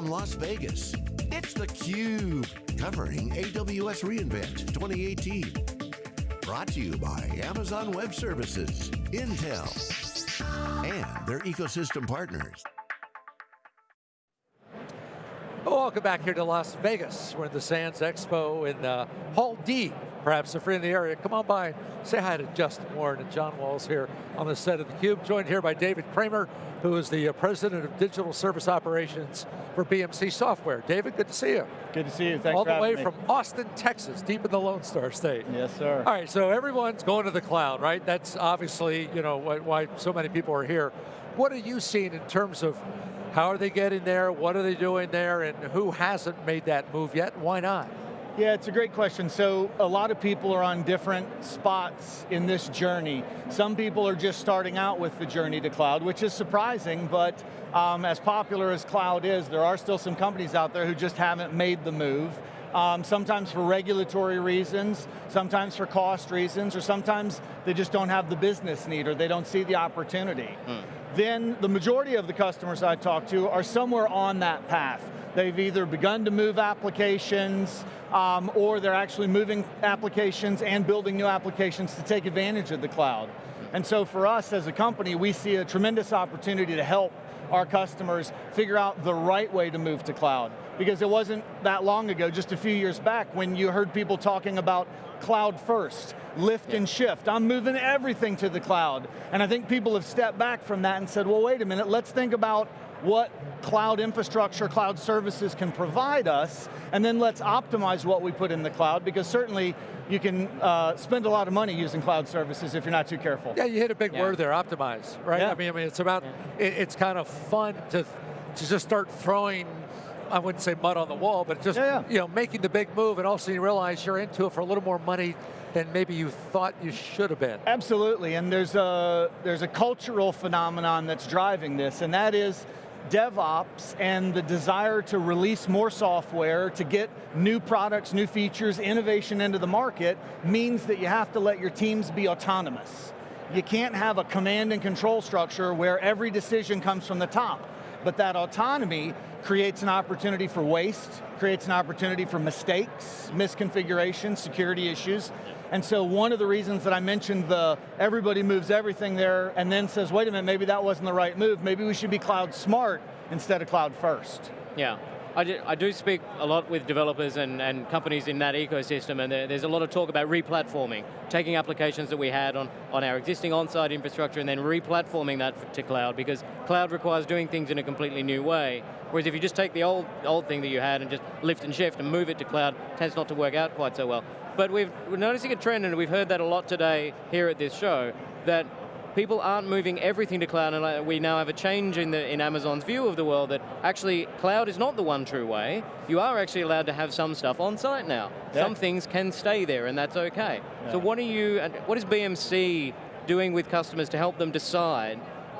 from Las Vegas, it's theCUBE, covering AWS reInvent 2018. Brought to you by Amazon Web Services, Intel, and their ecosystem partners. Welcome back here to Las Vegas. We're in the Sands Expo in uh, Hall D. Perhaps if you're in the area, come on by. Say hi to Justin Warren and John Walls here on the set of theCUBE. Joined here by David Kramer, who is the uh, President of Digital Service Operations for BMC Software. David, good to see you. Good to see you, thanks All the way me. from Austin, Texas, deep in the Lone Star State. Yes, sir. All right, so everyone's going to the cloud, right? That's obviously you know why so many people are here. What are you seeing in terms of how are they getting there, what are they doing there, and who hasn't made that move yet, why not? Yeah, it's a great question. So a lot of people are on different spots in this journey. Some people are just starting out with the journey to cloud, which is surprising, but um, as popular as cloud is, there are still some companies out there who just haven't made the move. Um, sometimes for regulatory reasons, sometimes for cost reasons, or sometimes they just don't have the business need or they don't see the opportunity. Mm then the majority of the customers I talk to are somewhere on that path. They've either begun to move applications, um, or they're actually moving applications and building new applications to take advantage of the cloud. And so for us as a company, we see a tremendous opportunity to help our customers figure out the right way to move to cloud. Because it wasn't that long ago, just a few years back, when you heard people talking about cloud first, lift yeah. and shift. I'm moving everything to the cloud. And I think people have stepped back from that and said, well, wait a minute, let's think about what cloud infrastructure, cloud services can provide us, and then let's optimize what we put in the cloud, because certainly you can uh, spend a lot of money using cloud services if you're not too careful. Yeah, you hit a big yeah. word there, optimize, right? Yeah. I mean, I mean, it's about, yeah. it, it's kind of fun to, to just start throwing I wouldn't say mud on the wall, but just yeah, yeah. you know making the big move, and also you realize you're into it for a little more money than maybe you thought you should have been. Absolutely, and there's a there's a cultural phenomenon that's driving this, and that is DevOps and the desire to release more software, to get new products, new features, innovation into the market, means that you have to let your teams be autonomous. You can't have a command and control structure where every decision comes from the top. But that autonomy creates an opportunity for waste, creates an opportunity for mistakes, misconfigurations, security issues. And so one of the reasons that I mentioned the everybody moves everything there and then says, wait a minute, maybe that wasn't the right move, maybe we should be cloud smart instead of cloud first. Yeah, I do, speak a lot with developers and, and companies in that ecosystem and there, there's a lot of talk about replatforming, taking applications that we had on, on our existing on-site infrastructure and then replatforming that to cloud because cloud requires doing things in a completely new way. Whereas if you just take the old, old thing that you had and just lift and shift and move it to cloud, tends not to work out quite so well. But we've, we're noticing a trend and we've heard that a lot today here at this show, that people aren't moving everything to cloud, and uh, we now have a change in, the, in Amazon's view of the world that actually cloud is not the one true way. You are actually allowed to have some stuff on site now. Yeah. Some things can stay there, and that's okay. Yeah. So what are you, what is BMC doing with customers to help them decide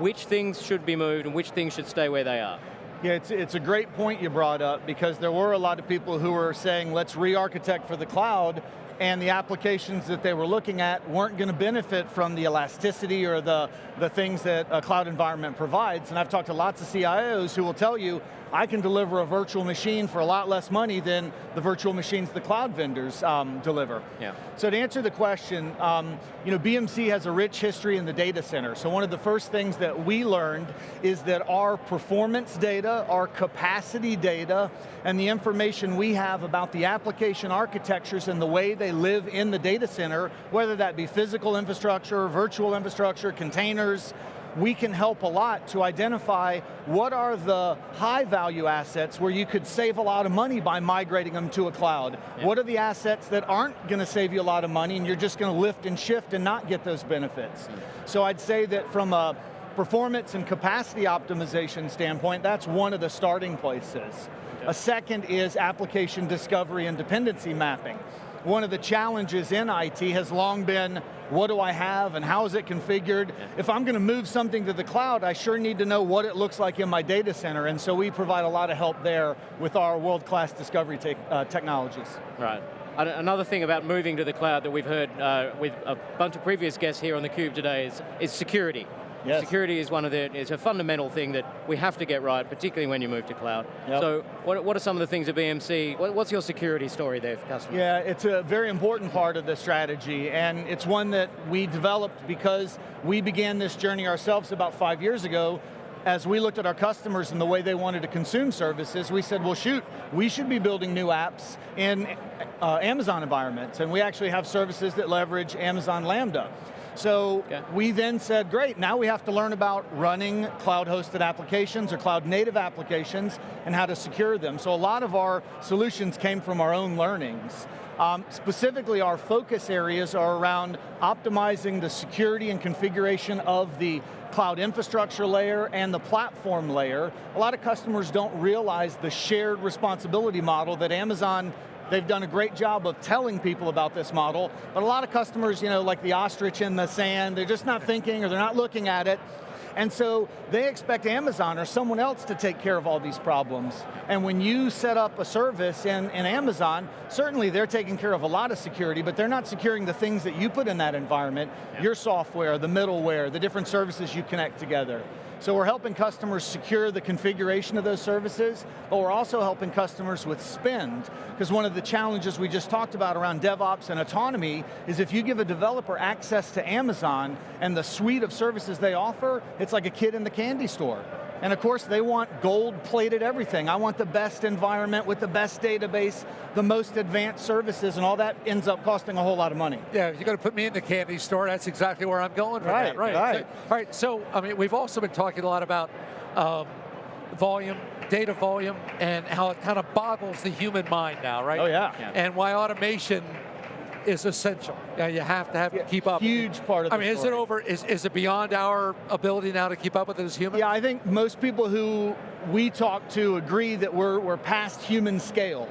which things should be moved and which things should stay where they are? Yeah, it's, it's a great point you brought up because there were a lot of people who were saying, let's re-architect for the cloud, and the applications that they were looking at weren't going to benefit from the elasticity or the, the things that a cloud environment provides. And I've talked to lots of CIOs who will tell you, I can deliver a virtual machine for a lot less money than the virtual machines the cloud vendors um, deliver. Yeah. So to answer the question, um, you know, BMC has a rich history in the data center. So one of the first things that we learned is that our performance data, our capacity data, and the information we have about the application architectures and the way they live in the data center, whether that be physical infrastructure, virtual infrastructure, containers, we can help a lot to identify what are the high value assets where you could save a lot of money by migrating them to a cloud. Yeah. What are the assets that aren't going to save you a lot of money and you're just going to lift and shift and not get those benefits? Mm. So I'd say that from a performance and capacity optimization standpoint, that's one of the starting places. A second is application discovery and dependency mapping one of the challenges in IT has long been, what do I have and how is it configured? Yeah. If I'm going to move something to the cloud, I sure need to know what it looks like in my data center, and so we provide a lot of help there with our world-class discovery te uh, technologies. Right. Another thing about moving to the cloud that we've heard uh, with a bunch of previous guests here on theCUBE today is, is security. Yes. Security is one of the, it's a fundamental thing that we have to get right, particularly when you move to cloud. Yep. So what, what are some of the things at BMC, what, what's your security story there for customers? Yeah, it's a very important part of the strategy, and it's one that we developed because we began this journey ourselves about five years ago. As we looked at our customers and the way they wanted to consume services, we said, well shoot, we should be building new apps in uh, Amazon environments, and we actually have services that leverage Amazon Lambda. So Okay. we then said, great, now we have to learn about running cloud-hosted applications or cloud-native applications and how to secure them. So a lot of our solutions came from our own learnings. Um, specifically, our focus areas are around optimizing the security and configuration of the cloud infrastructure layer and the platform layer. A lot of customers don't realize the shared responsibility model that Amazon They've done a great job of telling people about this model, but a lot of customers, you know, like the ostrich in the sand, they're just not thinking or they're not looking at it. And so they expect Amazon or someone else to take care of all these problems. And when you set up a service in, in Amazon, certainly they're taking care of a lot of security, but they're not securing the things that you put in that environment, your software, the middleware, the different services you connect together. So we're helping customers secure the configuration of those services, but we're also helping customers with spend, because one of the challenges we just talked about around DevOps and autonomy is if you give a developer access to Amazon and the suite of services they offer, it's like a kid in the candy store. And of course, they want gold-plated everything. I want the best environment with the best database, the most advanced services, and all that ends up costing a whole lot of money. Yeah, if you're going to put me in the candy store, that's exactly where I'm going for Right, that. Right, right. All right, so, I mean, we've also been talking a lot about um, volume, data volume, and how it kind of boggles the human mind now, right? Oh yeah. Yeah. And why automation is essential. Yeah, you have to have to keep up. Huge part of I mean, is it over, is, is it beyond our ability now to keep up with it as humans? Yeah, I think most people who we talk to agree that we're, we're past human scale.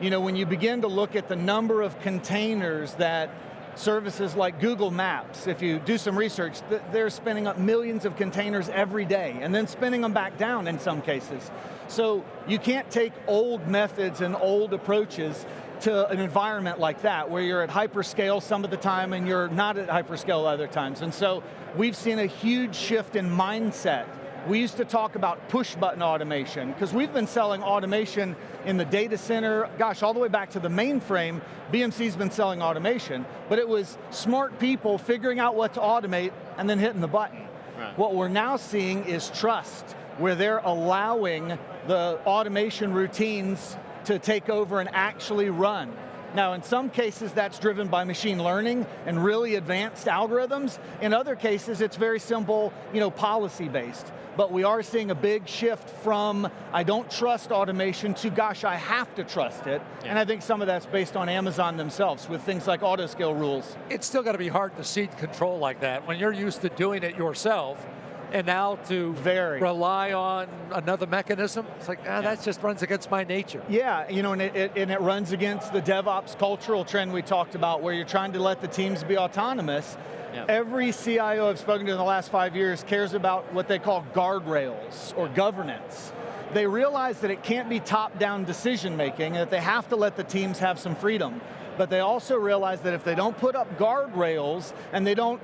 You know, when you begin to look at the number of containers that services like Google Maps, if you do some research, th- they're spinning up millions of containers every day and then spinning them back down in some cases. So you can't take old methods and old approaches to an environment like that where you're at hyperscale some of the time and you're not at hyperscale other times. And so we've seen a huge shift in mindset we used to talk about push button automation, because we've been selling automation in the data center, gosh, all the way back to the mainframe, BMC's been selling automation, but it was smart people figuring out what to automate and then hitting the button. Right. What we're now seeing is trust, where they're allowing the automation routines to take over and actually run. Now, in some cases, that's driven by machine learning and really advanced algorithms. In other cases, it's very simple, you know, policy-based. But we are seeing a big shift from, I don't trust automation, to gosh, I have to trust it. Yeah. And I think some of that's based on Amazon themselves with things like auto-scale rules. it's still got to be hard to cede control like that when you're used to doing it yourself and now to Very. rely on another mechanism, it's like, ah, that just runs against my nature. Yeah, you know, and it, it, and it runs against the DevOps cultural trend we talked about where you're trying to let the teams be autonomous. Yeah. Every CIO I've spoken to in the last five years cares about what they call guardrails or governance. They realize that it can't be top-down decision making, that they have to let the teams have some freedom. But they also realize that if they don't put up guardrails and they don't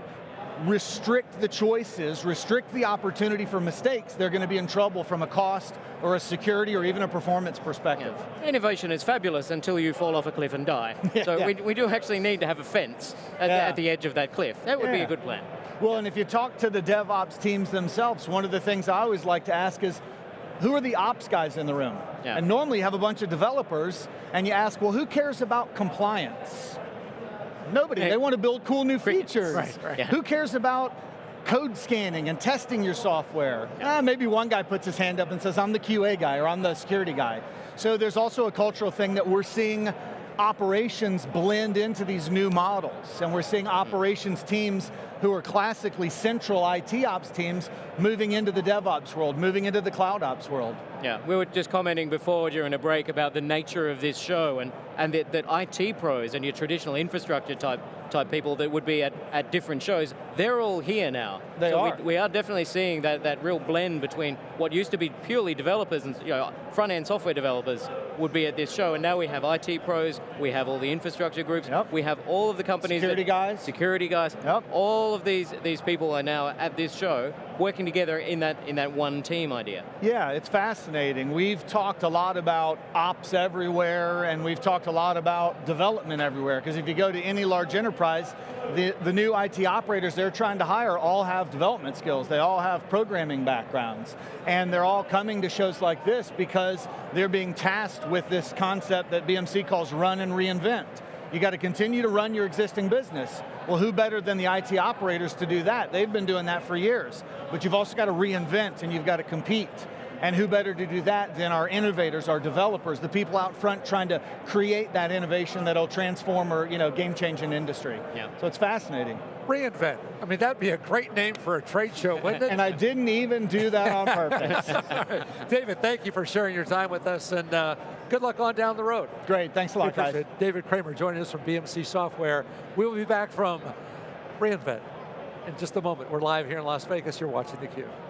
restrict the choices, restrict the opportunity for mistakes, they're going to be in trouble from a cost or a security or even a performance perspective. Yeah. Innovation is fabulous until you fall off a cliff and die. So yeah. We, we do actually need to have a fence at, Yeah. the, at the edge of that cliff. That would be a good plan. Well, and if you talk to the DevOps teams themselves, one of the things I always like to ask is, who are the ops guys in the room? And normally you have a bunch of developers, and you ask, well, who cares about compliance? Nobody, Hey. they want to build cool new features. Right, right. Yeah. Who cares about code scanning and testing your software? Ah, maybe one guy puts his hand up and says, I'm the QA guy, or I'm the security guy. So there's also a cultural thing that we're seeing operations blend into these new models, and we're seeing operations teams who are classically central IT ops teams moving into the DevOps world, moving into the cloud ops world. Yeah, we were just commenting before during a break about the nature of this show and, and that, that IT pros and your traditional infrastructure type type people that would be at, at different shows, they're all here now. They so are. We, we are definitely seeing that, that real blend between what used to be purely developers and you know, front-end software developers would be at this show, and now we have IT pros, we have all the infrastructure groups, Yep. we have all of the companies Security that, guys. security guys, Yep. all all of these these people are now at this show working together in that in that one team idea. Yeah, it's fascinating. We've talked a lot about ops everywhere, and we've talked a lot about development everywhere. Because if you go to any large enterprise, the, the new IT operators they're trying to hire all have development skills. They all have programming backgrounds. And they're all coming to shows like this because they're being tasked with this concept that BMC calls run and reinvent. You got to continue to run your existing business. Well, who better than the IT operators to do that? They've been doing that for years. But you've also got to reinvent and you've got to compete. And who better to do that than our innovators, our developers, the people out front trying to create that innovation that'll transform or you know, game-changing industry. Yeah. So it's fascinating. Reinvent. I mean, that'd be a great name for a trade show, wouldn't it? and I didn't even do that on purpose. David, thank you for sharing your time with us, and uh, good luck on down the road. Great, thanks a lot, guys. It. David Kramer joining us from BMC Software. We will be back from reInvent in just a moment. We're live here in Las Vegas. You're watching theCUBE.